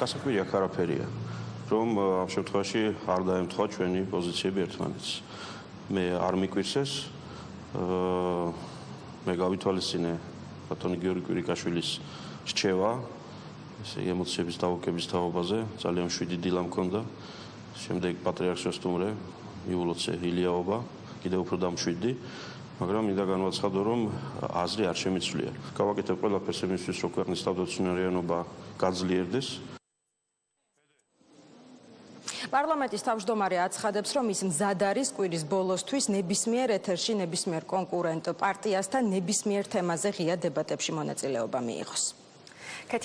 გასაკვირი აქ არაფერია. რომ ამ შემთხვევაში არ დაემთხვა ჩვენი პოზიციები ერთმანეთს. მე არ მიკვირსეს აა მე გავითვალისწინე ბატონი გიორგი კვირიკაშვილის რჩევა ესე ემოციების დაუკვების თაობაზე ძალიან შვიდი დილა მქონდა შემდეგ პატრიარქს ვესტუმრე იულოცე ილიაობა კიდევ უფრო დამშვიდი მაგრამ მინდა განვაცხადო რომ აზრი არ შემიცვლია გავაკეთებ ყველაფერს იმისთვის რომ ქვეყნის თავდაცვითარიანობა გაძლიერდეს პარლამენტის თავმჯდომარე აცხადებს, რომ ის მზად არის კვირის ბოლოსთვის ნებისმიერ ეთერში ნებისმიერ კონკურენტ პარტიასთან ნებისმიერ თემაზე ღია დებატებში მონაწილეობა მიიღოს.